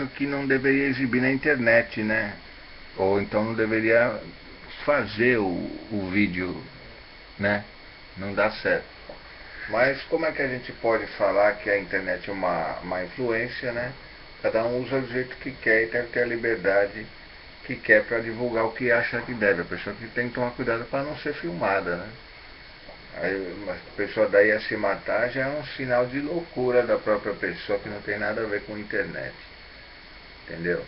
acho que não deveria exibir na internet, né? Ou então não deveria fazer o, o vídeo, né? Não dá certo. Mas como é que a gente pode falar que a internet é uma, uma influência, né? Cada um usa do jeito que quer e deve ter a liberdade que quer para divulgar o que acha que deve. A pessoa que tem que tomar cuidado para não ser filmada, né? Aí, a pessoa daí a se matar já é um sinal de loucura da própria pessoa que não tem nada a ver com internet. Entendeu?